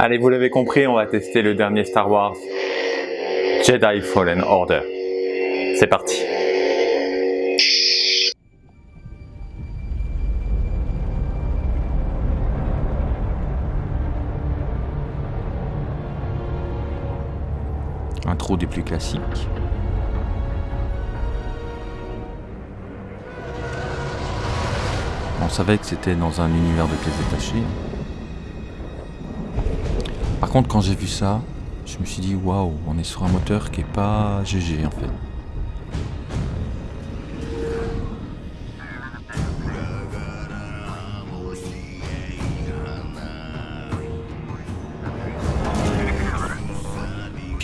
Allez, vous l'avez compris, on va tester le dernier Star Wars, Jedi Fallen Order. C'est parti Classiques. On savait que c'était dans un univers de pièces détachées. Par contre, quand j'ai vu ça, je me suis dit waouh, on est sur un moteur qui est pas GG en fait.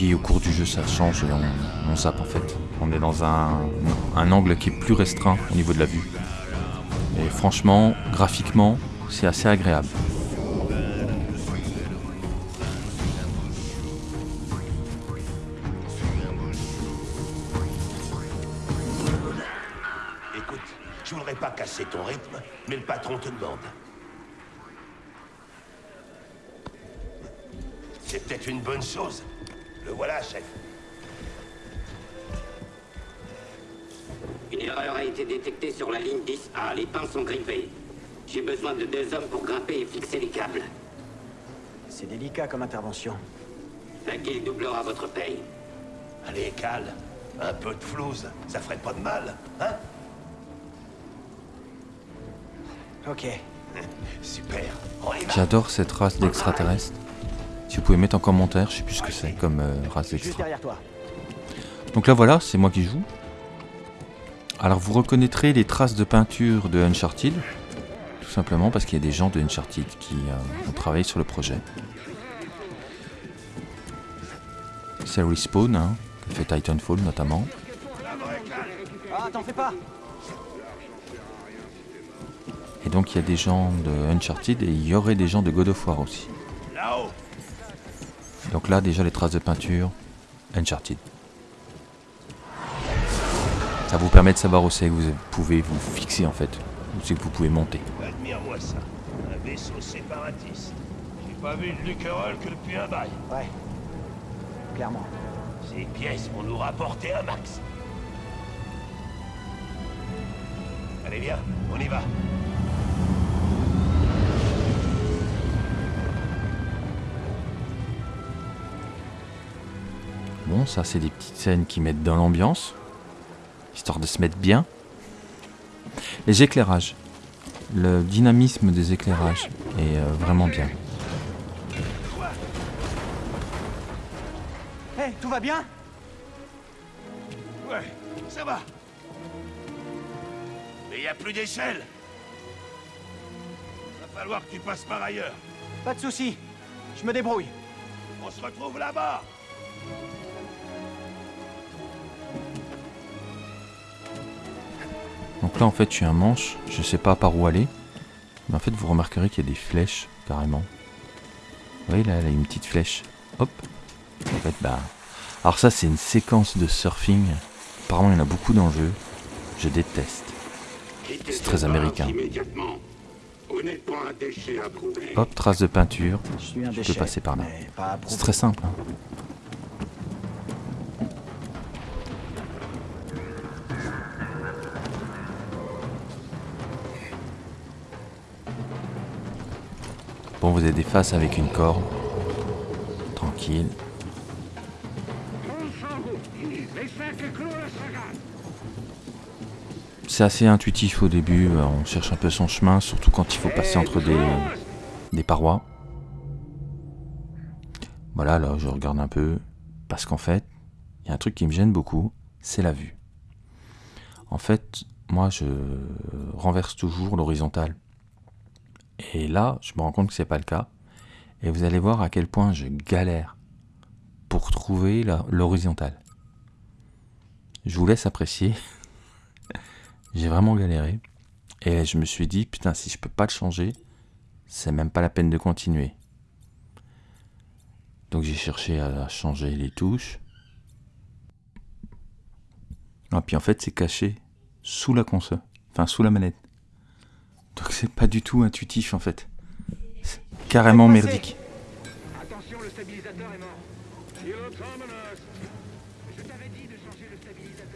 Puis au cours du jeu, ça change et on, on zappe en fait. On est dans un, un angle qui est plus restreint au niveau de la vue. Et franchement, graphiquement, c'est assez agréable. Écoute, je voudrais pas casser ton rythme, mais le patron te demande. C'est peut-être une bonne chose. Le voilà, chef. Une erreur a été détectée sur la ligne 10A. Les pins sont grippés. J'ai besoin de deux hommes pour grimper et fixer les câbles. C'est délicat comme intervention. La guilde doublera votre paye. Allez, calme. Un peu de flouze, ça ferait pas de mal, hein? Ok. Super. J'adore cette race d'extraterrestres. Si vous pouvez mettre en commentaire, je sais plus ce que c'est comme euh, race toi. Donc là voilà, c'est moi qui joue. Alors vous reconnaîtrez les traces de peinture de Uncharted, tout simplement parce qu'il y a des gens de Uncharted qui euh, ont travaillé sur le projet. C'est Respawn, hein, qui fait Titanfall notamment. Ah, t'en fais pas Et donc il y a des gens de Uncharted et il y aurait des gens de God of War aussi. Là-haut. Donc là déjà les traces de peinture, Uncharted. Ça vous permet de savoir où c'est que vous pouvez vous fixer en fait, où c'est que vous pouvez monter. Admire-moi ça. Un vaisseau séparatiste. J'ai pas vu de Luquerolles que depuis un bail. Ouais. Clairement. Ces pièces vont nous rapporter un max. Allez, viens, on y va. Bon, ça c'est des petites scènes qui mettent dans l'ambiance, histoire de se mettre bien. Les éclairages, le dynamisme des éclairages est euh, vraiment bien. Hé, tout va bien? Ouais, ça va. Mais y a plus d'échelle. Va falloir que tu passes par ailleurs. Pas de soucis. Je me débrouille. On se retrouve là-bas. Donc là en fait je suis un manche, je sais pas par où aller. Mais en fait vous remarquerez qu'il y a des flèches carrément. Vous voyez là, elle a une petite flèche. Hop. En fait bah. Alors ça c'est une séquence de surfing. Apparemment il y en a beaucoup dans le jeu. Je déteste. C'est très américain. Hop, trace de peinture. Je suis un Je peux passer par là. C'est très simple. hein. Vous êtes des faces avec une corde. Tranquille. C'est assez intuitif au début, euh, on cherche un peu son chemin, surtout quand il faut passer entre des, des parois. Voilà, là je regarde un peu, parce qu'en fait, il y a un truc qui me gêne beaucoup, c'est la vue. En fait, moi je renverse toujours l'horizontale. Et là, je me rends compte que c'est pas le cas. Et vous allez voir à quel point je galère pour trouver l'horizontale. Je vous laisse apprécier. J'ai vraiment galéré. Et je me suis dit, putain, si je peux pas le changer, c'est même pas la peine de continuer. Donc j'ai cherché à changer les touches. Ah, puis en fait, c'est caché sous la console, enfin sous la manette. Donc c'est pas du tout intuitif en fait. C'est carrément merdique. Attention, le stabilisateur est mort. Je t'avais dit de changer le stabilisateur.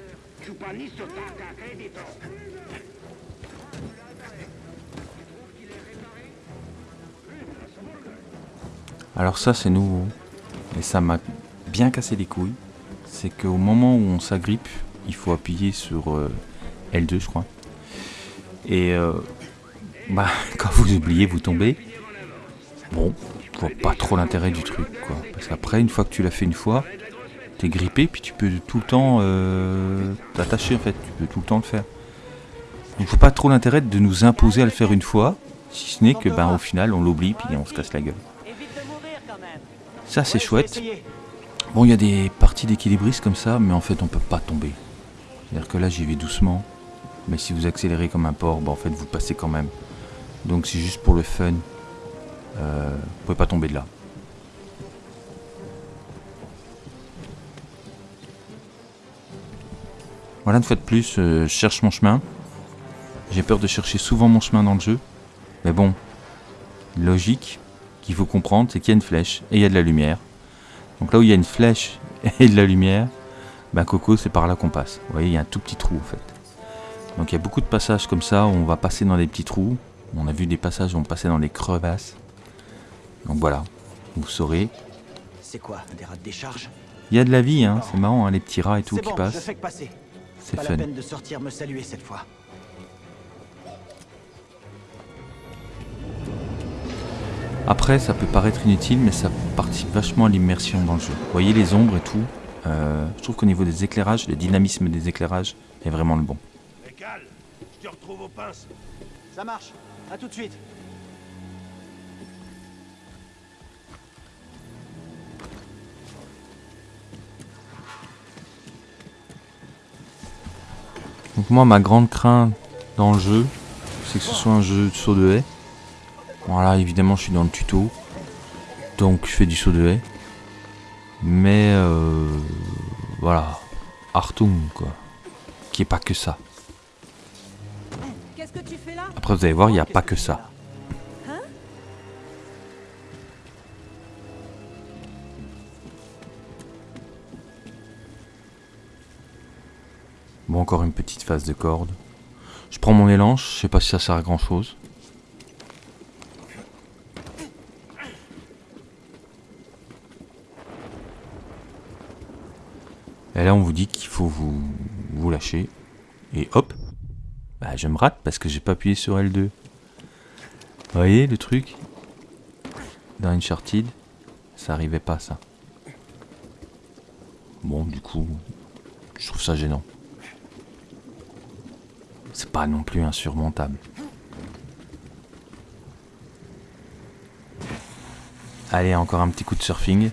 Alors ça c'est nouveau. Et ça m'a bien cassé les couilles. C'est qu'au moment où on s'agrippe, il faut appuyer sur euh, L2 je crois. Et euh, bah, quand vous oubliez, vous tombez. Bon, je vois pas trop l'intérêt du truc quoi. Parce qu'après, une fois que tu l'as fait une fois, t'es grippé puis tu peux tout le temps euh, t'attacher en fait. Tu peux tout le temps le faire. Donc je vois pas trop l'intérêt de nous imposer à le faire une fois. Si ce n'est que ben au final on l'oublie puis on se casse la gueule. Ça c'est chouette. Bon, il y a des parties d'équilibristes comme ça, mais en fait, on peut pas tomber. C'est-à-dire que là, j'y vais doucement. Mais si vous accélérez comme un porc, bah, en fait, vous passez quand même. Donc, c'est juste pour le fun. Euh, vous pouvez pas tomber de là. Voilà, une fois de plus, euh, je cherche mon chemin. J'ai peur de chercher souvent mon chemin dans le jeu. Mais bon, logique qu'il faut comprendre, c'est qu'il y a une flèche et il y a de la lumière. Donc là où il y a une flèche et de la lumière, ben Coco, c'est par là qu'on passe. Vous voyez, il y a un tout petit trou en fait. Donc il y a beaucoup de passages comme ça où on va passer dans des petits trous. On a vu des passages où on passait dans des crevasses. Donc voilà, vous saurez. C'est quoi Des rats de décharge? Il y a de la vie, hein, c'est marrant, hein, les petits rats et tout C'est qui bon, je passent. fais que passer. C'est Pas fun. la peine de sortir me saluer cette fois. Après, ça peut paraître inutile, mais ça participe vachement à l'immersion dans le jeu. Vous voyez les ombres et tout. euh, je trouve qu'au niveau des éclairages, le dynamisme des éclairages est vraiment le bon. Je te retrouve aux pinces. Ça marche. À tout de suite. Donc moi, ma grande crainte dans le jeu, c'est que ce soit un jeu de saut de haie. Voilà, évidemment, je suis dans le tuto, donc je fais du saut de haie. Mais euh, voilà, Artung quoi, qui est pas que ça. Qu'est-ce que tu fais là Après, vous allez voir, il n'y a pas que ça. Hein Bon, encore une petite phase de corde. Je prends mon élan, je sais pas si ça sert à grand chose. Et là, on vous dit qu'il faut vous, vous lâcher. Et hop, bah, je me rate parce que j'ai pas appuyé sur L2. Vous voyez le truc? Dans Uncharted, ça arrivait pas ça. Bon, du coup, je trouve ça gênant. C'est pas non plus insurmontable. Allez, encore un petit coup de surfing.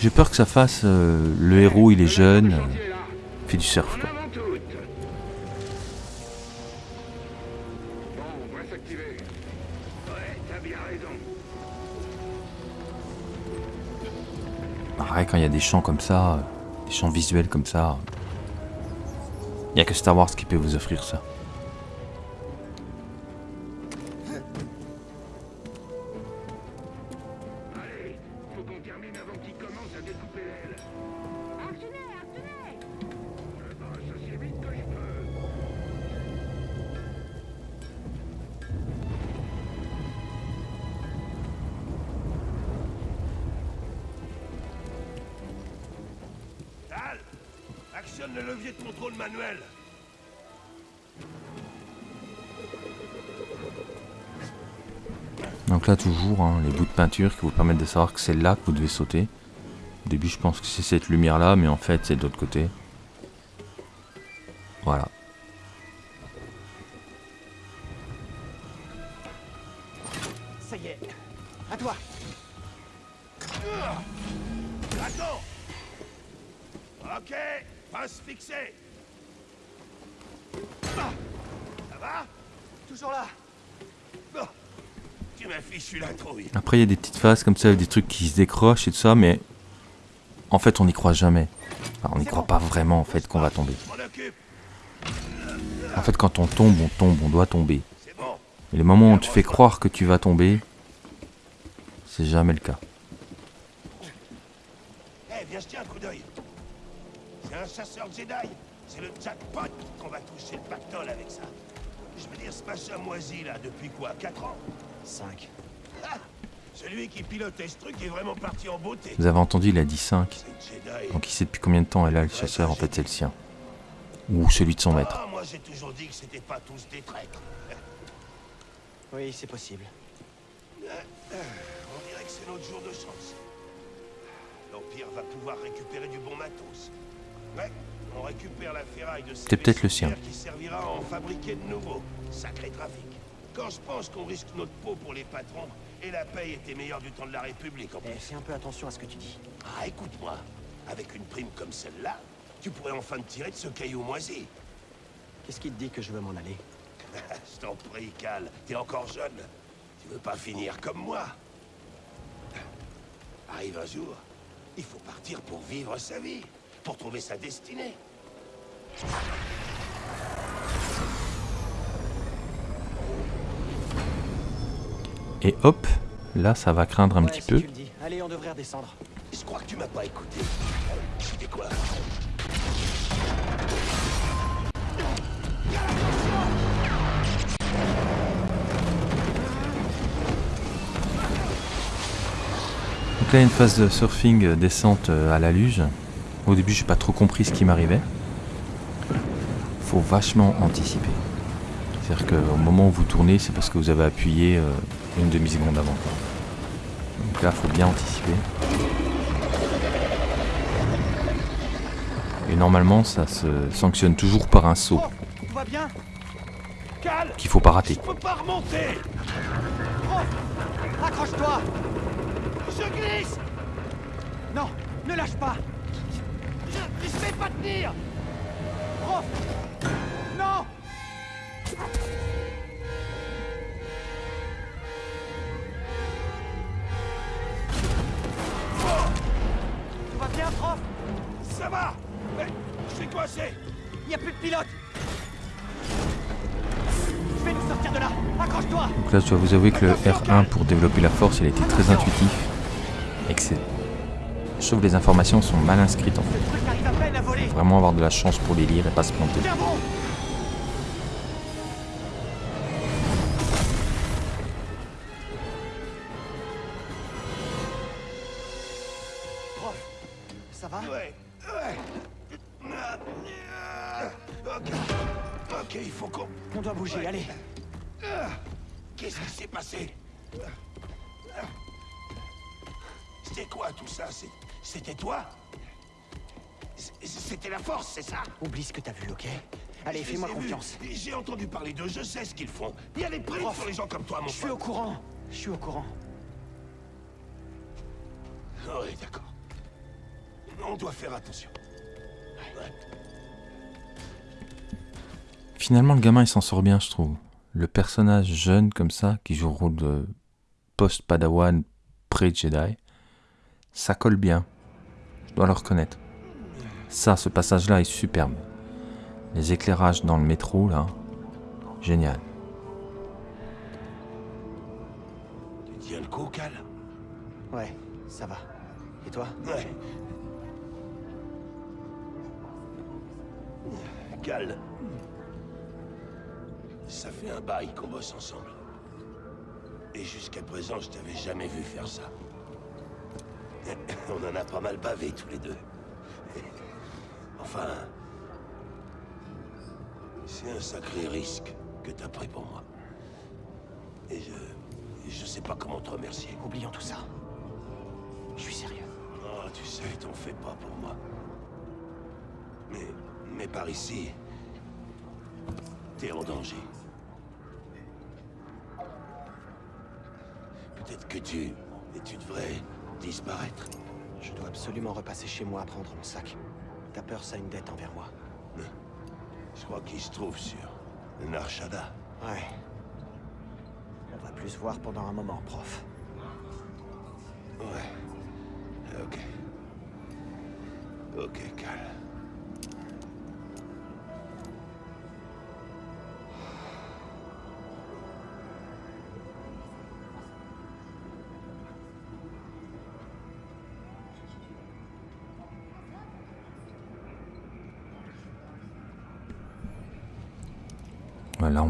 J'ai peur que ça fasse euh, le héros, il est jeune, euh, fait du surf quoi. Il y a des champs comme ça, euh, des champs visuels comme ça, il n'y a que Star Wars qui peut vous offrir ça. Les bouts de peinture qui vous permettent de savoir que c'est là que vous devez sauter. Au début je pense que c'est cette lumière là, mais en fait c'est de l'autre côté. Voilà. Ça y est. À toi. Attends Ok, passe fixée. Ah, Ça va? Toujours là. Bon, tu m'as fichu la trouille. Après il y a des petites phases comme ça avec des trucs qui se décrochent et tout ça, mais En fait, on n'y croit jamais. Enfin, on n'y croit pas vraiment, en fait, qu'on va tomber. Je. En fait, quand on tombe, on tombe, on doit tomber. Et le moment où on te fait croire que tu vas tomber, c'est jamais le cas. Eh, viens jeter un coup d'œil. C'est un chasseur Jedi. C'est le jackpot qu'on va toucher le pactole avec ça. Je veux dire, ce machin moisi, là, depuis quoi? 4 ans? 5. Ah Celui qui pilotait ce truc est vraiment parti en beauté. Vous avez entendu, il a dit 5. C'est Jedi. Donc il sait depuis combien de temps elle a le chasseur, en fait c'est le sien. Ou celui de son maître. Ah, moi j'ai toujours dit que c'était pas tous des traîtres. Oui, c'est possible. On dirait que c'est notre jour de chance. L'Empire va pouvoir récupérer du bon matos. Ouais, on récupère la ferraille de ces C'est peut-être le sien. qui servira à en fabriquer de nouveaux. Sacré trafic. Quand je pense qu'on risque notre peau pour les patrons, et la paye était meilleure du temps de la République en Eh, plus. fais un peu attention à ce que tu dis. Ah, écoute-moi, avec une prime comme celle-là, tu pourrais enfin te tirer de ce caillou moisi. Qu'est-ce qui te dit que je veux m'en aller? Je t'en prie, Cal, t'es encore jeune. Tu veux pas finir comme moi Arrive un jour, il faut partir pour vivre sa vie, pour trouver sa destinée. Et hop, là ça va craindre un Ouais, petit si peu. Allez, on devrait redescendre. Je crois que tu m'as pas écouté. C'était quoi? Donc là, il y a une phase de surfing euh, descente euh, à la luge. Au début, j'ai pas trop compris ce qui m'arrivait. Faut vachement anticiper. C'est-à-dire qu'au moment où vous tournez, c'est parce que vous avez appuyé euh, une demi-seconde avant. quoi. Donc là, faut bien anticiper. Et normalement, ça se sanctionne toujours par un saut. Oh, tout va bien. Cal qu'il faut pas rater. Je peux pas remonter. Prof Accroche-toi. Je glisse. Non, ne lâche pas. Je, je vais pas tenir. Prof je dois vous avouer que le R1 pour développer la force, il a été très intuitif. C'est... Je trouve que les informations sont mal inscrites en fait. Voler Vraiment avoir de la chance pour les lire et pas se planter. Parler d'eux, je sais ce qu'ils font. Il y a des primes Prof, sur les gens comme toi, mon Je suis au courant Je suis au courant. Oui, d'accord. On doit faire attention. Ouais. Finalement, le gamin, il s'en sort bien, je trouve. Le personnage jeune comme ça, qui joue le rôle de post-padawan pré-Jedi, ça colle bien. Je dois le reconnaître. Ça, ce passage-là est superbe. Les éclairages dans le métro, là, génial. Tu tiens le coup, Cal? Ouais, ça va. Et toi? Ouais. Cal. Ça fait un bail qu'on bosse ensemble. Et jusqu'à présent, je t'avais jamais vu faire ça. On en a pas mal bavé tous les deux. Enfin... C'est un sacré risque que t'as pris pour moi. Et je... Je sais pas comment te remercier. Oublions tout ça. Je suis sérieux. Oh, tu sais, t'en fais pas pour moi. Mais, mais par ici, t'es en danger. Peut-être que tu, et tu devrais disparaître. Je dois absolument repasser chez moi à prendre mon sac. Ta peur, ça a une dette envers moi. Je crois qu'il se trouve sur Narshada. Ouais. On va plus se voir pendant un moment, prof. Ouais. Ok. Ok, Cal.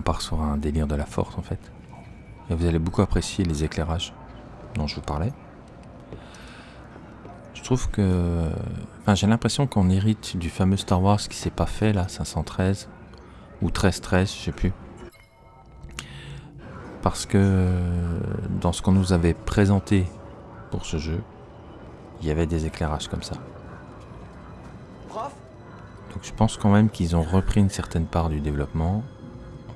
Part sur un délire de la force en fait. Et vous allez beaucoup apprécier les éclairages dont je vous parlais. Je trouve que... Enfin, j'ai l'impression qu'on hérite du fameux Star Wars qui s'est pas fait là, 513 ou 1313, je sais plus. Parce que dans ce qu'on nous avait présenté pour ce jeu, il y avait des éclairages comme ça. Donc je pense quand même qu'ils ont repris une certaine part du développement.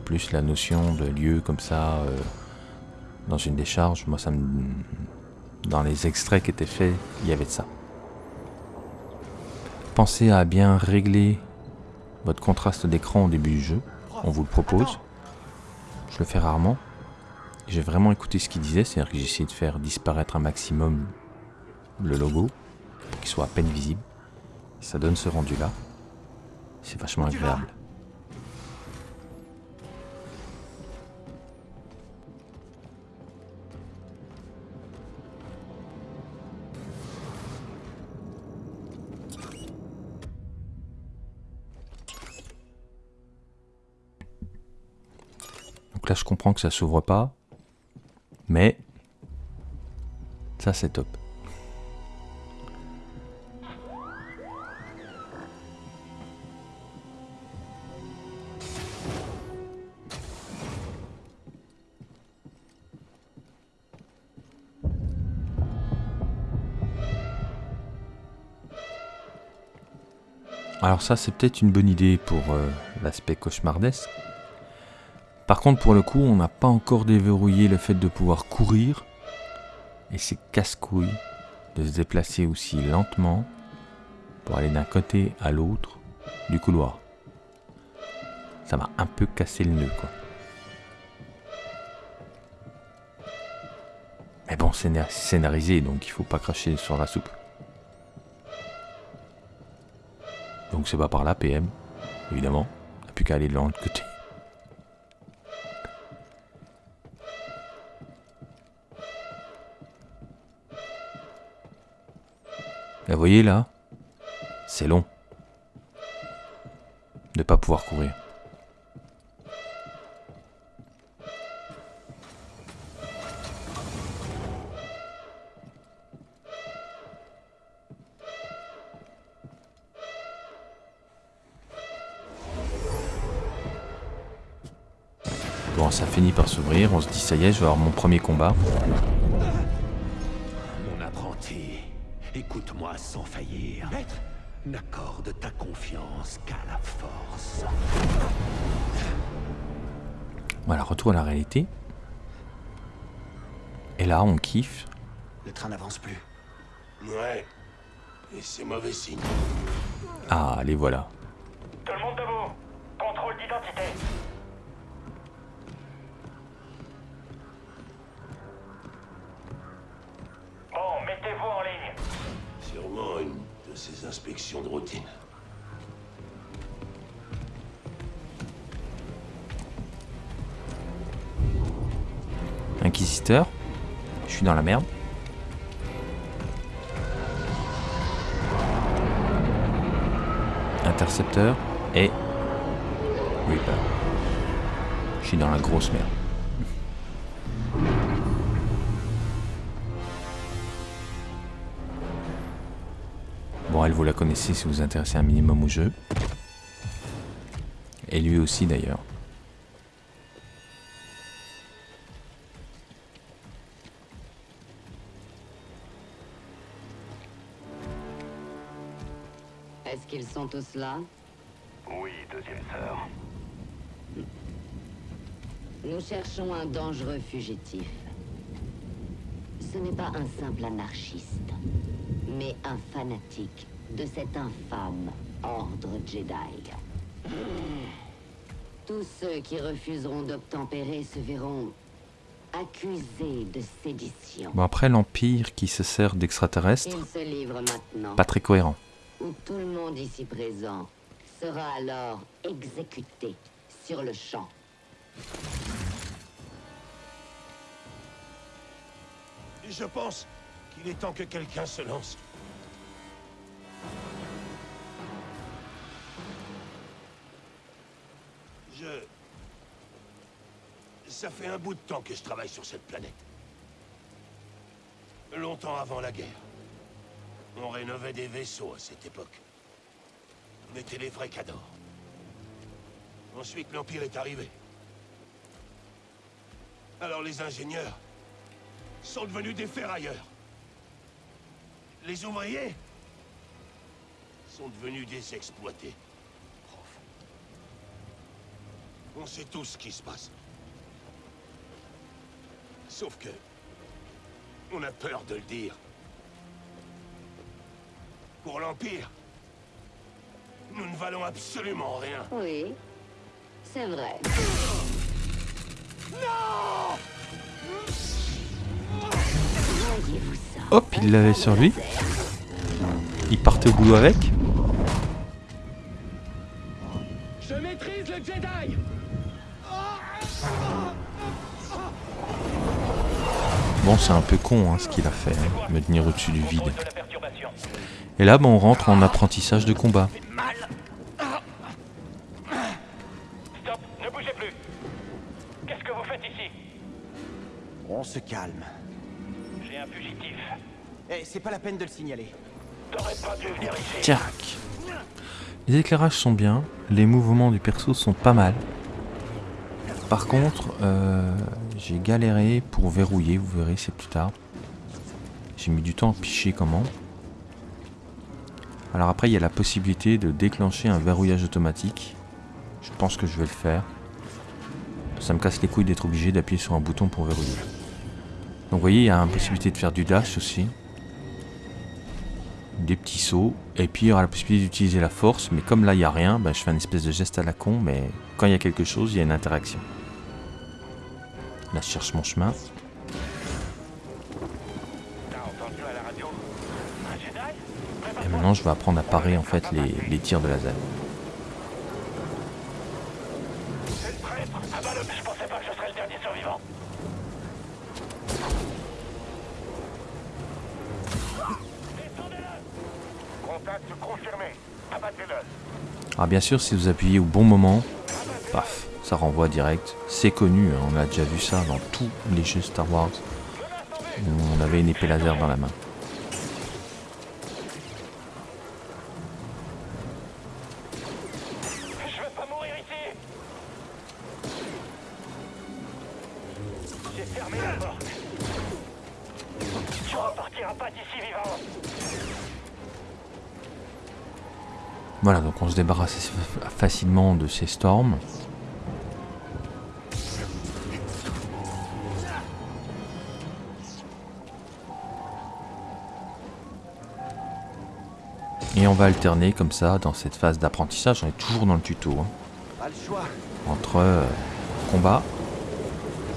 Plus la notion de lieu comme ça euh, dans une décharge, moi ça me... Dans les extraits qui étaient faits, il y avait de ça. Pensez à bien régler votre contraste d'écran au début du jeu. On vous le propose. Je le fais rarement. J'ai vraiment écouté ce qu'il disait, c'est-à-dire que j'ai essayé de faire disparaître un maximum le logo pour qu'il soit à peine visible. Ça donne ce rendu là. C'est vachement agréable. Je comprends que ça s'ouvre pas, mais ça, c'est top. Alors ça, c'est peut-être une bonne idée pour euh, l'aspect cauchemardesque. Par contre, pour le coup, on n'a pas encore déverrouillé le fait de pouvoir courir. Et c'est casse-couille de se déplacer aussi lentement pour aller d'un côté à l'autre du couloir. Ça m'a un peu cassé le nœud, quoi. Mais bon, c'est na- scénarisé, donc il faut pas cracher sur la soupe. Donc c'est pas par là, PM, évidemment. On n'a plus qu'à aller de l'autre côté. Vous voyez là, c'est long. De pas pouvoir courir. Bon, ça finit par s'ouvrir, on se dit ça y est, je vais avoir mon premier combat. Sans faillir. Maître N'accorde ta confiance qu'à la force. Voilà, retour à la réalité. Et là, on kiffe. Le train n'avance plus. Ouais. Et c'est mauvais signe. Ah, les voilà. Inquisiteur. Je suis dans la merde. Intercepteur et Reaper. Je suis dans la grosse merde. Bon, elle, vous la connaissez si vous vous intéressez un minimum au jeu. Et lui aussi d'ailleurs. Sont tous là Oui, deuxième sœur. Nous cherchons un dangereux fugitif. Ce n'est pas un simple anarchiste, mais un fanatique de cet infâme ordre Jedi. Tous ceux qui refuseront d'obtempérer se verront accusés de sédition. Bon, après, l'Empire qui se sert d'extraterrestres, se pas très cohérent. Où tout le monde ici présent sera alors exécuté sur le champ. Je pense qu'il est temps que quelqu'un se lance. Je... Ça fait un bout de temps que je travaille sur cette planète. Longtemps avant la guerre. On rénovait des vaisseaux à cette époque. On était les vrais cadors. Ensuite, l'Empire est arrivé. Alors les ingénieurs sont devenus des ferrailleurs. Les ouvriers sont devenus des exploités. On sait tous ce qui se passe. Sauf que... On a peur de le dire. Pour l'Empire, nous ne valons absolument rien. Oui, c'est vrai. Hop, il l'avait sur lui. Il partait au boulot avec. Je maîtrise le Jedi Bon, c'est un peu con hein, ce qu'il a fait, hein, me tenir au-dessus du vide. Et là, bon, on rentre en apprentissage de combat. Stop, ne bougez plus Qu'est-ce que vous faites ici? On se calme. J'ai un fugitif. Eh, c'est pas la peine de le signaler. T'aurais pas dû venir ici. Tac. Les éclairages sont bien, les mouvements du perso sont pas mal. Par contre, euh, j'ai galéré pour verrouiller, vous verrez, c'est plus tard. J'ai mis du temps à picher comment? Alors après, il y a la possibilité de déclencher un verrouillage automatique. Je pense que je vais le faire. Ça me casse les couilles d'être obligé d'appuyer sur un bouton pour verrouiller. Donc vous voyez, il y a une possibilité de faire du dash aussi des petits sauts, et puis il y aura la possibilité d'utiliser la force, mais comme là il n'y a rien, ben, je fais un espèce de geste à la con, mais quand il y a quelque chose, il y a une interaction. Là je cherche mon chemin. Je vais apprendre à parer en fait les, les tirs de laser. Prêtre Ah. Alors bien sûr si vous appuyez au bon moment, paf, ça renvoie direct. C'est connu, hein, on a déjà vu ça dans tous les jeux Star Wars. On avait une épée laser dans la main. Voilà, donc on se débarrasse assez fa- facilement de ces storms. Et on va alterner comme ça dans cette phase d'apprentissage, on est toujours dans le tuto, hein, entre euh, combat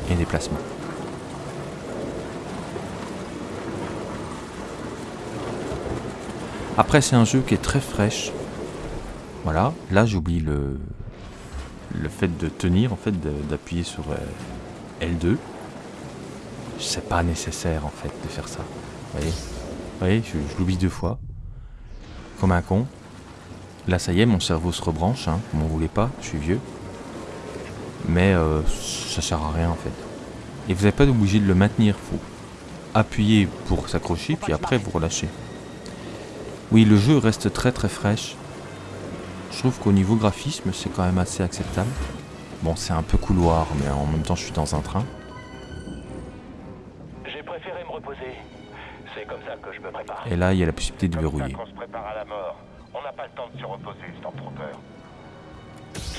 et déplacement. Après, c'est un jeu qui est très fraîche. Voilà, là j'oublie le, le fait de tenir, en fait, d'appuyer sur euh, L2. C'est pas nécessaire, en fait, de faire ça. Vous voyez, Vous voyez je, je l'oublie deux fois. Comme un con. Là, ça y est, mon cerveau se rebranche, hein, m'en voulez pas, je suis vieux. Mais euh, ça sert à rien, en fait. Et vous n'avez pas obligé de le maintenir, faut appuyer pour s'accrocher, puis après vous relâchez. Oui, le jeu reste très très fraîche. Je trouve qu'au niveau graphisme, c'est quand même assez acceptable. Bon, c'est un peu couloir, mais en même temps, je suis dans un train. J'ai préféré me reposer. C'est comme ça que je me prépare. Et là, il y a la possibilité de verrouiller. qu'on se prépare à la mort. On n'a pas le temps de se reposer, Stormtrooper.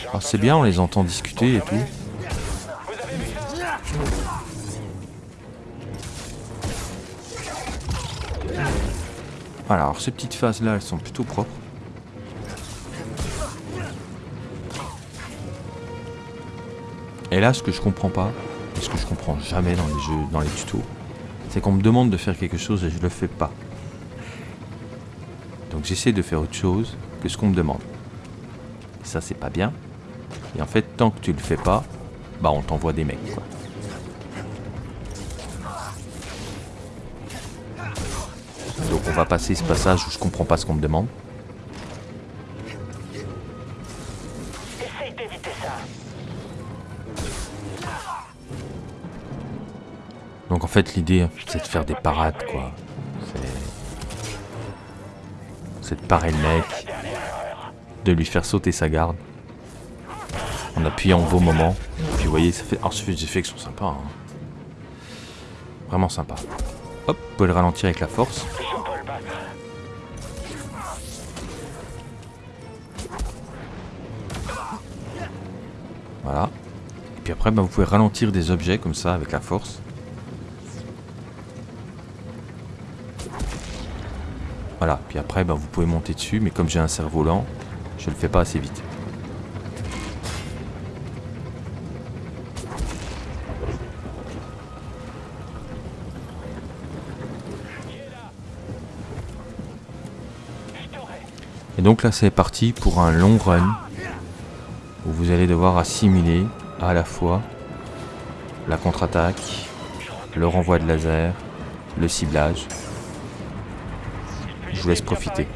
J'ai Alors, c'est entendu bien, on les entend discuter et tout. Confirmé Vous avez vu ça? Voilà, alors ces petites phases-là, elles sont plutôt propres. Là, ce que je comprends pas, et ce que je comprends jamais dans les jeux, dans les tutos, c'est qu'on me demande de faire quelque chose et je le fais pas. Donc j'essaie de faire autre chose que ce qu'on me demande. Et ça c'est pas bien. Et en fait, tant que tu le fais pas, bah on t'envoie des mecs quoi. Donc on va passer ce passage où je comprends pas ce qu'on me demande. Fait l'idée c'est de faire des parades quoi. C'est de parer le mec, de lui faire sauter sa garde, en appuyant au bon moment. Puis vous voyez, ça fait, des effets qui sont sympas. hein. Vraiment sympa. Hop, vous pouvez le ralentir avec la force. Voilà. Et puis après, bah, vous pouvez ralentir des objets comme ça avec la force. Puis après, bah, vous pouvez monter dessus, mais comme j'ai un cerf-volant, je le fais pas assez vite. Et donc là, c'est parti pour un long run où vous allez devoir assimiler à la fois la contre-attaque, le renvoi de laser, le ciblage. Je vous laisse profiter.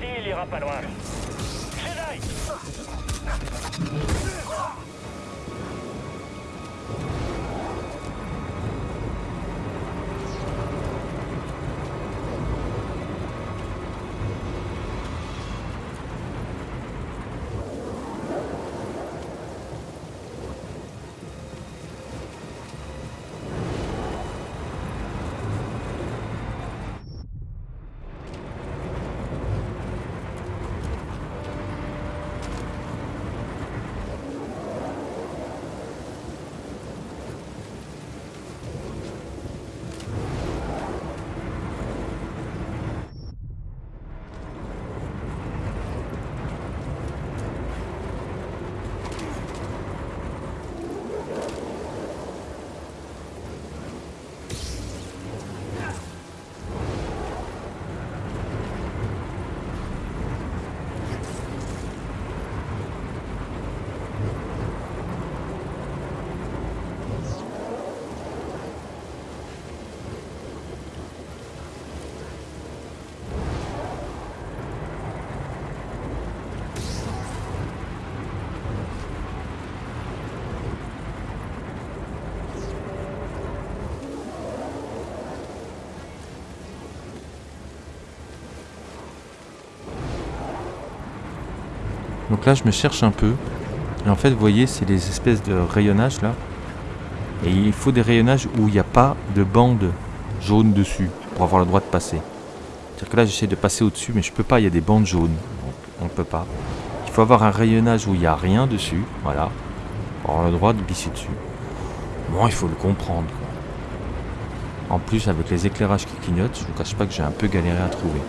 Là, je me cherche un peu. Et en fait, vous voyez, c'est des espèces de rayonnages là. Et il faut des rayonnages où il n'y a pas de bande jaune dessus pour avoir le droit de passer. C'est-à-dire que là, j'essaie de passer au-dessus, mais je peux pas, il y a des bandes jaunes. Donc, on ne peut pas. Il faut avoir un rayonnage où il n'y a rien dessus, voilà, pour avoir le droit de glisser dessus. Bon, il faut le comprendre. En plus, avec les éclairages qui clignotent, je vous cache pas que j'ai un peu galéré à trouver.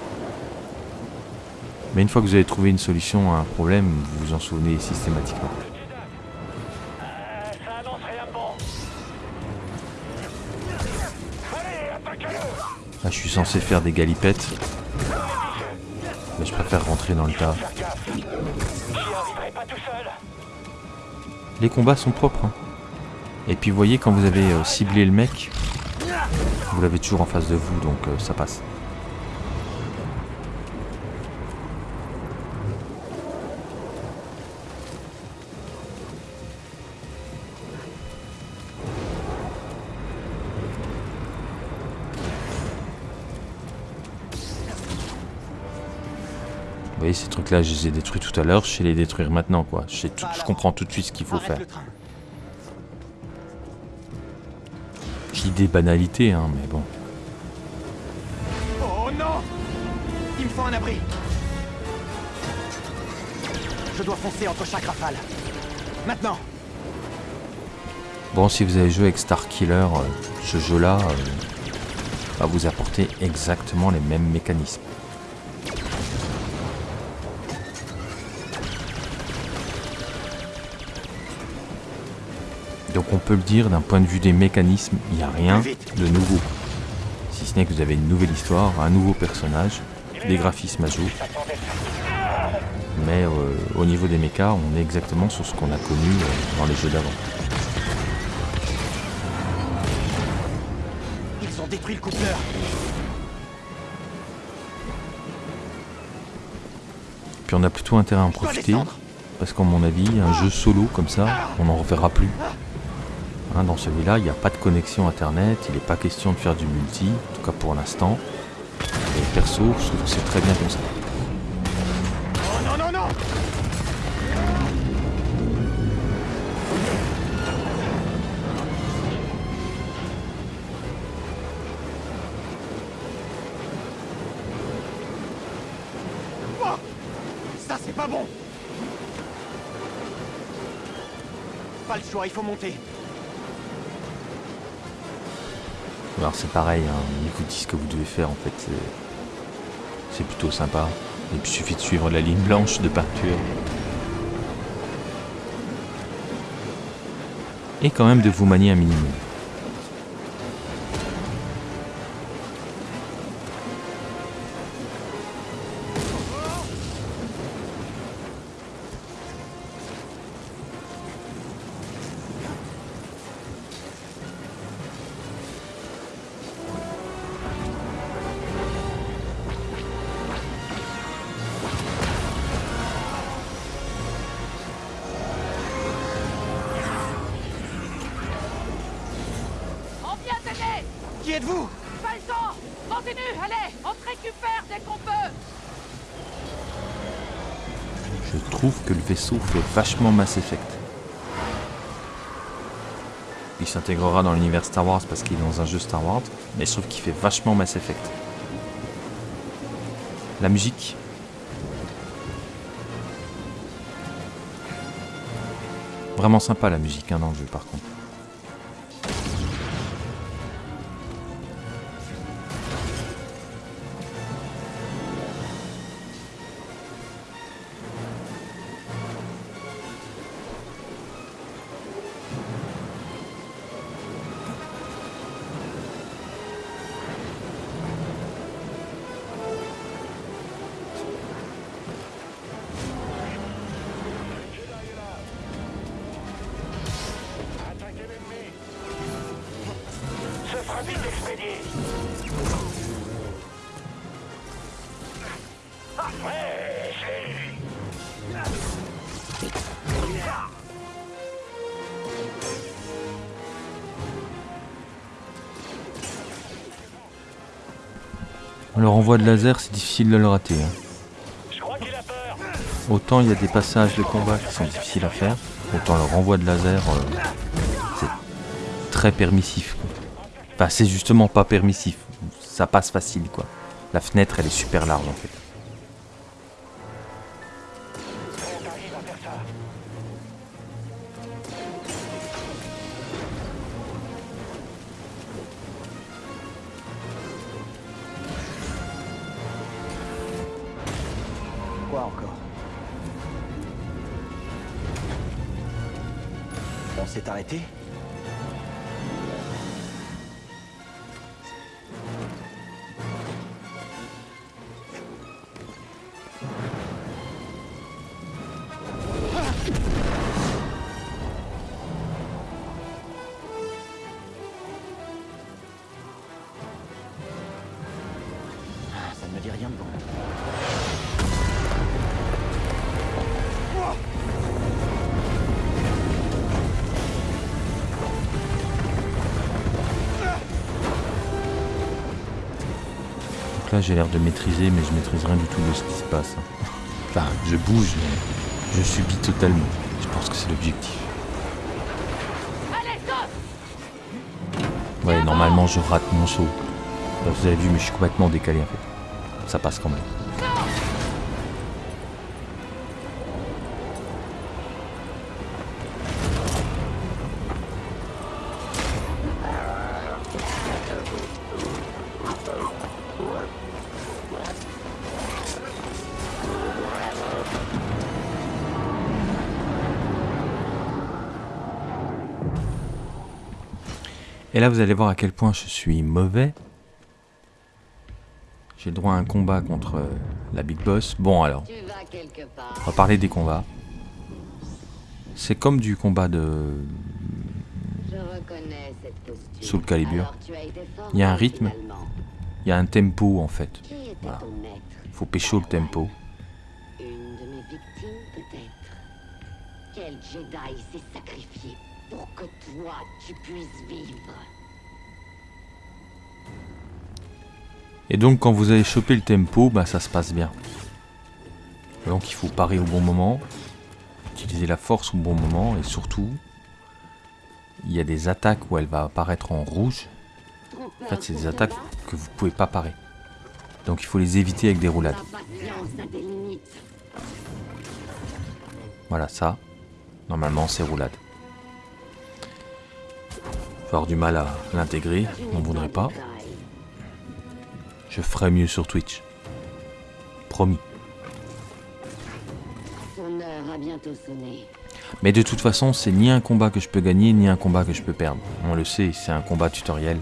Mais une fois que vous avez trouvé une solution à un problème, vous vous en souvenez systématiquement. Là, je suis censé faire des galipettes. Mais je préfère rentrer dans le tas. Les combats sont propres. hein. Et puis vous voyez, quand vous avez euh, ciblé le mec, vous l'avez toujours en face de vous, donc euh, ça passe. Voyez, ces trucs-là, je les ai détruits tout à l'heure, je sais les détruire maintenant, quoi. Je, sais tout- je comprends tout de suite ce qu'il faut faire. Je dis des banalités, hein, mais bon. Oh non Il me faut un abri. Je dois foncer entre chaque rafale. Maintenant Bon, si vous avez joué avec Star Killer, euh, ce jeu-là euh, va vous apporter exactement les mêmes mécanismes. Donc on peut le dire, d'un point de vue des mécanismes, il n'y a rien de nouveau. Si ce n'est que vous avez une nouvelle histoire, un nouveau personnage, des graphismes à jour. Mais euh, au niveau des mechas, on est exactement sur ce qu'on a connu euh, dans les jeux d'avant. Ils ont détruit le coupleur. Puis on a plutôt intérêt à en profiter, parce qu'à mon avis, un jeu solo comme ça, on n'en reverra plus. Hein, dans celui-là, il n'y a pas de connexion internet, il n'est pas question de faire du multi, en tout cas pour l'instant. Et perso, je trouve que c'est très bien comme ça. C'est pas bon Pas le choix, il faut monter. Alors c'est pareil, hein, ils vous disent ce que vous devez faire en fait, c'est- plutôt sympa. Il suffit de suivre la ligne blanche de peinture. Et quand même de vous manier un minimum. Vachement Mass Effect. Il s'intégrera dans l'univers Star Wars parce qu'il est dans un jeu Star Wars, mais je trouve qu'il fait vachement Mass Effect. La musique. Vraiment sympa la musique hein, dans le jeu par contre. Le renvoi de laser, c'est difficile de le rater. hein. Autant il y a des passages de combat qui sont difficiles à faire, autant le renvoi de laser, euh, c'est très permissif. quoi. Enfin, c'est justement pas permissif. Ça passe facile, quoi. La fenêtre, elle est super large, en fait. J'ai l'air de maîtriser, mais je maîtrise rien du tout de ce qui se passe. hein. Enfin, je bouge, mais je subis totalement. Je pense que c'est l'objectif. Ouais, normalement, je rate mon saut. Vous avez vu, mais je suis complètement décalé, en fait. Ça passe quand même. Et là, vous allez voir à quel point je suis mauvais. J'ai le droit à un combat contre euh, la Big Boss. Bon alors, on va parler des combats. C'est comme du combat de. Soul Calibur. Il y a un rythme. Il y a un tempo en fait. Voilà. Faut pécho le tempo. Une de mes victimes, peut-être. Quel Jedi s'est sacrifié pour que toi, tu puisses vivre Et donc quand vous avez chopé le tempo, bah ça se passe bien. Donc il faut parer au bon moment, utiliser la force au bon moment et surtout, il y a des attaques où elle va apparaître en rouge. En fait, c'est des attaques que vous pouvez pas parer. Donc il faut les éviter avec des roulades. Voilà ça. Normalement c'est roulade. Avoir du mal à l'intégrer, n'en n'es voudrais pas. Je ferai mieux sur Twitch. Promis. Mais de toute façon, c'est ni un combat que je peux gagner, ni un combat que je peux perdre. On le sait, c'est un combat tutoriel.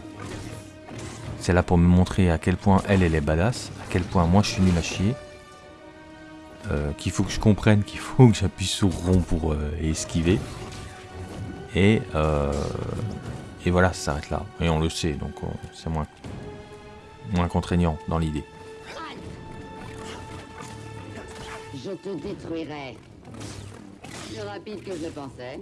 C'est là pour me montrer à quel point elle, elle est badass, à quel point moi je suis nul à chier. Euh, qu'il faut que je comprenne qu'il faut que j'appuie sur rond pour euh, esquiver. Et, euh, et voilà, ça s'arrête là. Et on le sait, donc euh, c'est moins, moins contraignant dans l'idée. Je te détruirai. Plus rapide que je pensais.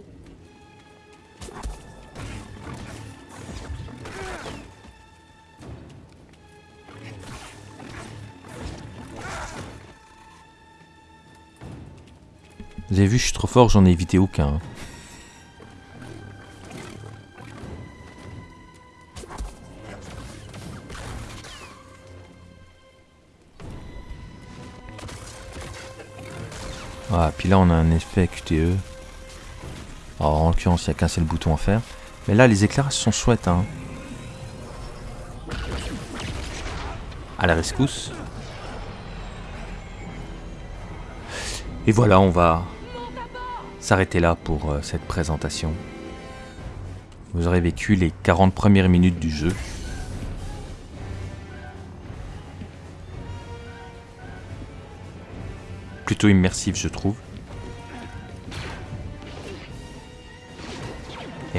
Vous avez vu, je suis trop fort, j'en ai évité aucun. Là on a un effet QTE. En l'occurrence, il n'y a qu'un seul bouton à faire. Mais là, les éclairages sont chouettes. Hein. À la rescousse. Et voilà, on va s'arrêter là pour euh, cette présentation. Vous aurez vécu les 40 premières minutes du jeu. Plutôt immersif, je trouve.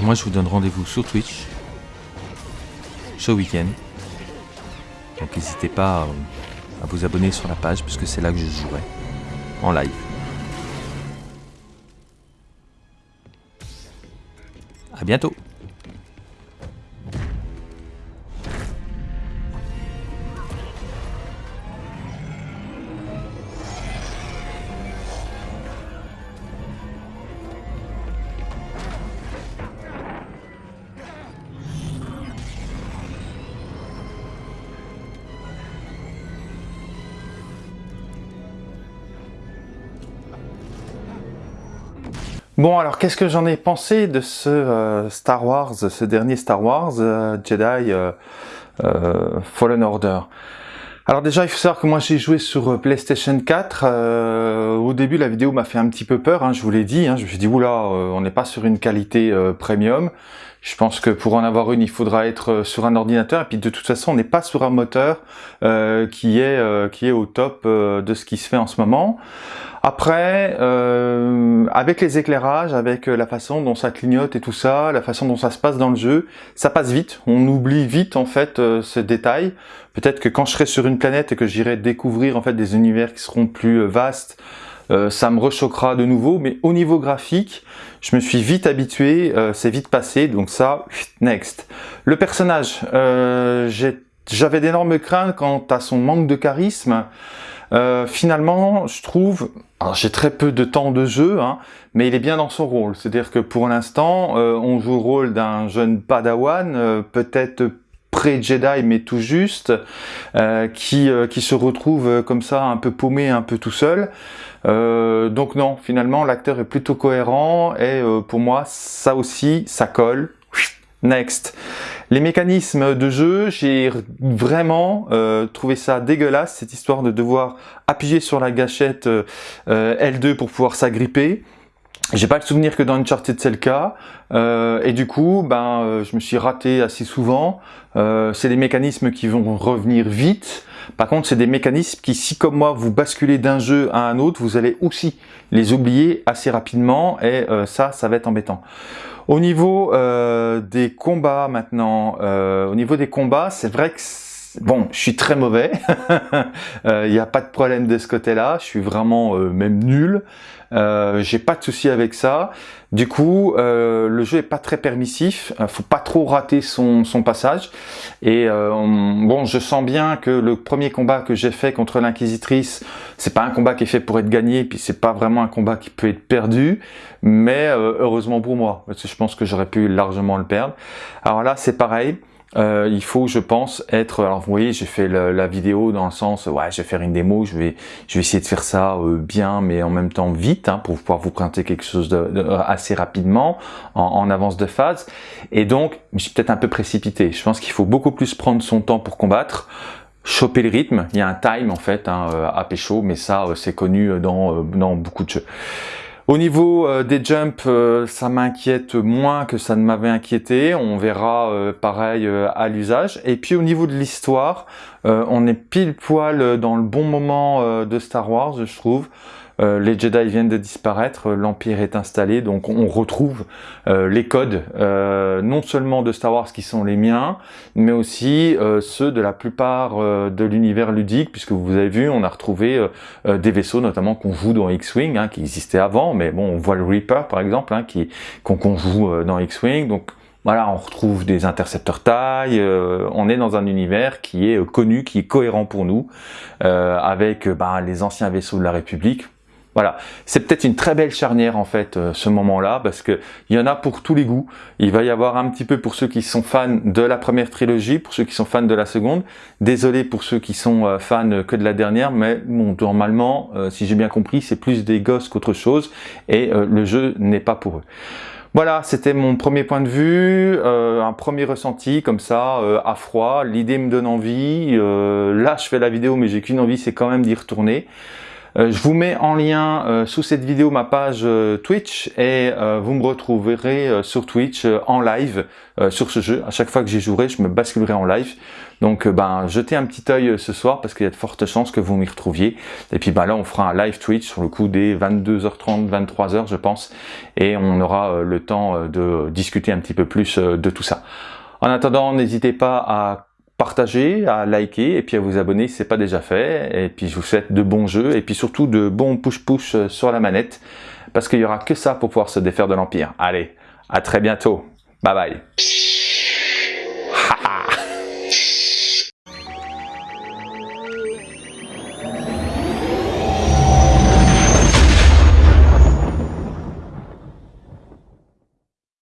Moi, je vous donne rendez-vous sur Twitch ce week-end. Donc n'hésitez pas euh, à vous abonner sur la page, puisque c'est là que je jouerai en live. À bientôt Bon, alors qu'est-ce que j'en ai pensé de ce euh, Star Wars, ce dernier Star Wars, euh, Jedi euh, Fallen Order? Alors déjà, il faut savoir que moi j'ai joué sur PlayStation 4. euh, au début, la vidéo m'a fait un petit peu peur, hein, je vous l'ai dit. Hein, je me suis dit, oula, on n'est pas sur une qualité premium. Je pense que pour en avoir une, il faudra être euh, sur un ordinateur. Et puis de toute façon, on n'est pas sur un moteur euh, qui est euh, qui est au top de ce qui se fait en ce moment. Après, avec les éclairages, avec la façon dont ça clignote et tout ça, la façon dont ça se passe dans le jeu, ça passe vite. On oublie vite en fait ce détail. Peut-être que quand je serai sur une planète et que j'irai découvrir en fait des univers qui seront plus vastes, euh, ça me rechoquera de nouveau. Mais au niveau graphique, je me suis vite habitué, euh, c'est vite passé. Donc ça, next. Le personnage, euh, j'avais d'énormes craintes quant à son manque de charisme. Finalement, je trouve, j'ai très peu de temps de jeu, hein, mais il est bien dans son rôle. C'est-à-dire que pour l'instant, on joue le rôle d'un jeune padawan, peut-être pré-Jedi, mais tout juste, qui, se retrouve comme ça, un peu paumé, un peu tout seul. Euh, donc non, finalement, l'acteur est plutôt cohérent, et euh, pour moi, ça aussi, ça colle. Next. Les mécanismes de jeu, j'ai vraiment euh, trouvé ça dégueulasse, cette histoire de devoir appuyer sur la gâchette euh, euh, L2 pour pouvoir s'agripper. j'ai pas le souvenir que dans Uncharted c'est le cas, et du coup, ben, je me suis raté assez souvent. C'est des mécanismes qui vont revenir vite. Par contre, c'est des mécanismes qui, si comme moi, vous basculez d'un jeu à un autre, vous allez aussi les oublier assez rapidement, et ça, ça va être embêtant. Au niveau des combats maintenant, au niveau des combats, c'est vrai que Bon, je suis très mauvais, il n'y a pas de problème de ce côté-là, je suis vraiment même nul. Euh, j'ai pas de souci avec ça. Du coup, euh, le jeu est pas très permissif. Euh, faut pas trop rater son, son passage. Et bon, je sens bien que le premier combat que j'ai fait contre l'inquisitrice, c'est pas un combat qui est fait pour être gagné, puis c'est pas vraiment un combat qui peut être perdu. Mais heureusement pour moi, parce que je pense que j'aurais pu largement le perdre. Alors là, c'est pareil. Euh, il faut, je pense, être. Alors, vous voyez, j'ai fait la vidéo dans le sens, ouais, je vais faire une démo, je vais, je vais essayer de faire ça euh, bien, mais en même temps vite, hein, pour pouvoir vous présenter quelque chose de, assez rapidement, en, avance de phase. Et donc, je suis peut-être un peu précipité. Je pense qu'il faut beaucoup plus prendre son temps pour combattre choper le rythme. Il y a un time en fait hein, euh, à pécho, mais ça c'est connu dans, dans beaucoup de jeux. Au niveau euh, des jumps, euh, ça m'inquiète moins que ça ne m'avait inquiété. On verra euh, pareil à l'usage. Et puis au niveau de l'histoire, on est pile poil dans le bon moment de Star Wars, je trouve. Euh, les Jedi viennent de disparaître, euh, l'Empire est installé, donc on retrouve euh, les codes, non seulement de Star Wars qui sont les miens, mais aussi ceux de la plupart de l'univers ludique, puisque vous avez vu, on a retrouvé des vaisseaux, notamment qu'on joue dans X-Wing, hein, qui existaient avant, mais bon, on voit le Reaper par exemple, hein, qu'on joue dans X-Wing, donc voilà, on retrouve des intercepteurs taille, on est dans un univers qui est connu, qui est cohérent pour nous, avec ben, les anciens vaisseaux de la République, voilà, c'est peut-être une très belle charnière en fait euh, ce moment-là parce que il y en a pour tous les goûts. Il va y avoir un petit peu pour ceux qui sont fans de la première trilogie, pour ceux qui sont fans de la seconde. Désolé pour ceux qui sont euh, fans que de la dernière, mais bon, normalement, euh, si j'ai bien compris, c'est plus des gosses qu'autre chose et le jeu n'est pas pour eux. Voilà, c'était mon premier point de vue, un premier ressenti comme ça, à froid. L'idée me donne envie. là, je fais la vidéo, mais j'ai qu'une envie, c'est quand même d'y retourner. Euh, je vous mets en lien euh, sous cette vidéo ma page euh, Twitch et vous me retrouverez sur Twitch en live sur ce jeu. À chaque fois que j'y jouerai, je me basculerai en live. Donc ben jetez un petit œil ce soir parce qu'il y a de fortes chances que vous m'y retrouviez. Et puis ben là on fera un live Twitch sur le coup des 22h30, 23h je pense. Et on aura le temps de discuter un petit peu plus de tout ça. En attendant, n'hésitez pas à partager, à liker et puis à vous abonner si ce n'est pas déjà fait. Et puis je vous souhaite de bons jeux et puis surtout de bons push-push euh, sur la manette parce qu'il n'y aura que ça pour pouvoir se défaire de l'Empire. Allez, à très bientôt. Bye bye.